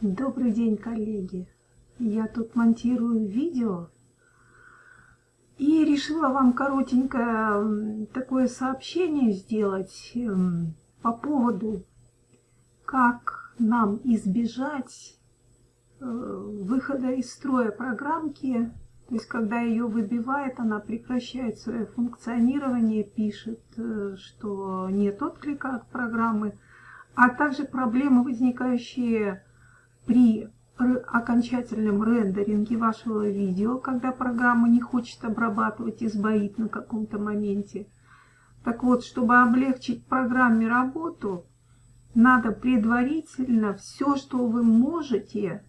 Добрый день, коллеги! Я тут монтирую видео и решила вам коротенькое такое сообщение сделать по поводу, как нам избежать э, выхода из строя программки, то есть когда ее выбивает, она прекращает свое функционирование, пишет, э, что нет отклика от программы, а также проблемы, возникающие при окончательном рендеринге вашего видео, когда программа не хочет обрабатывать и сбоит на каком-то моменте. Так вот, чтобы облегчить программе работу, надо предварительно все, что вы можете,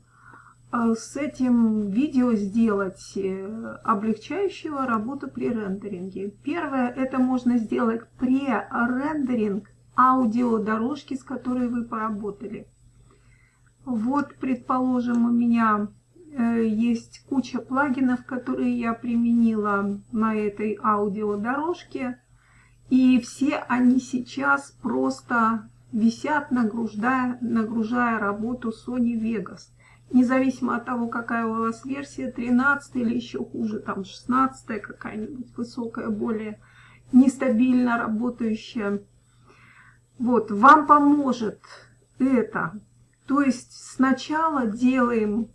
э, с этим видео сделать, э, облегчающего работу при рендеринге. Первое, это можно сделать pre-рендеринг аудиодорожки, с которой вы поработали. Вот, предположим, у меня э, есть куча плагинов, которые я применила на этой аудиодорожке. И все они сейчас просто висят, нагружая, нагружая работу Sony Vegas. Независимо от того, какая у вас версия, 13 или еще хуже, там 16 какая-нибудь высокая, более нестабильно работающая. Вот, вам поможет это то есть сначала делаем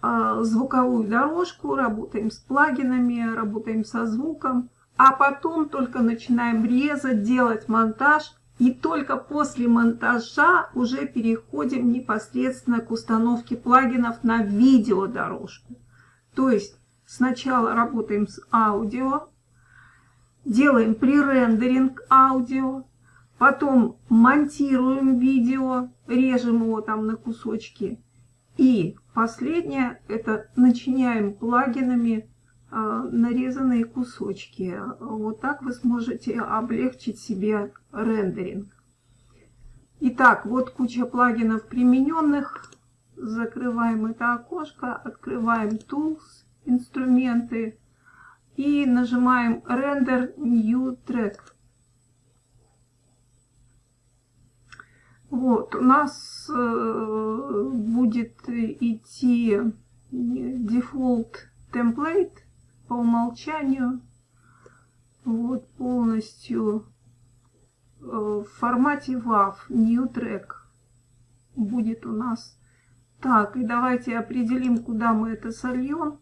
э, звуковую дорожку, работаем с плагинами, работаем со звуком, а потом только начинаем резать, делать монтаж, и только после монтажа уже переходим непосредственно к установке плагинов на видеодорожку. То есть сначала работаем с аудио, делаем пререндеринг аудио, Потом монтируем видео, режем его там на кусочки. И последнее, это начиняем плагинами э, нарезанные кусочки. Вот так вы сможете облегчить себе рендеринг. Итак, вот куча плагинов примененных. Закрываем это окошко, открываем Tools, инструменты и нажимаем Render New Track. Вот, у нас э, будет идти дефолт темплейт по умолчанию. Вот, полностью э, в формате WAV, New Track будет у нас. Так, и давайте определим, куда мы это сольем.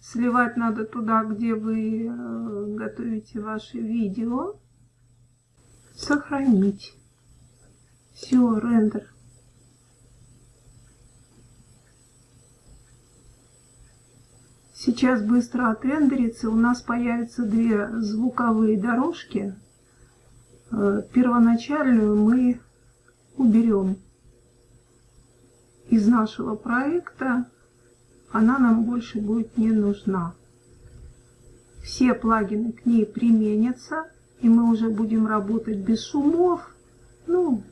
Сливать надо туда, где вы э, готовите ваше видео. Сохранить. Все, рендер. Сейчас быстро отрендерится. У нас появятся две звуковые дорожки. Э, первоначальную мы уберем из нашего проекта. Она нам больше будет не нужна. Все плагины к ней применятся. И мы уже будем работать без шумов. Ну,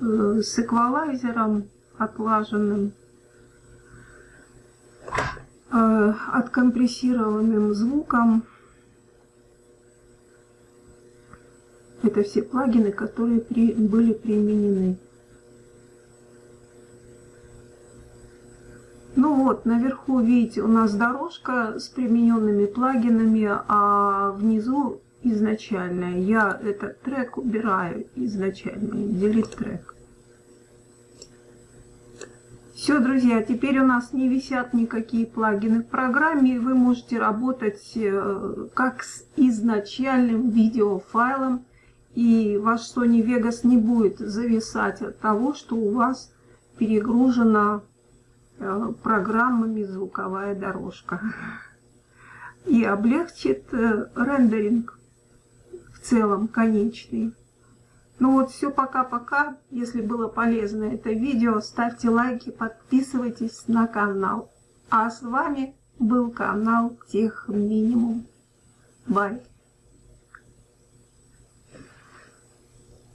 с эквалайзером отлаженным, э, откомпрессированным звуком. Это все плагины, которые при, были применены. Ну вот, наверху, видите, у нас дорожка с примененными плагинами, а внизу изначальная. Я этот трек убираю изначально, delete трек. Все, друзья, теперь у нас не висят никакие плагины в программе, вы можете работать э, как с изначальным видеофайлом, и ваш Sony Vegas не будет зависать от того, что у вас перегружена э, программами звуковая дорожка. И облегчит э, рендеринг целом конечный. Ну вот все, пока-пока. Если было полезно это видео, ставьте лайки, подписывайтесь на канал. А с вами был канал Тех Минимум. Бай.